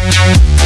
Thank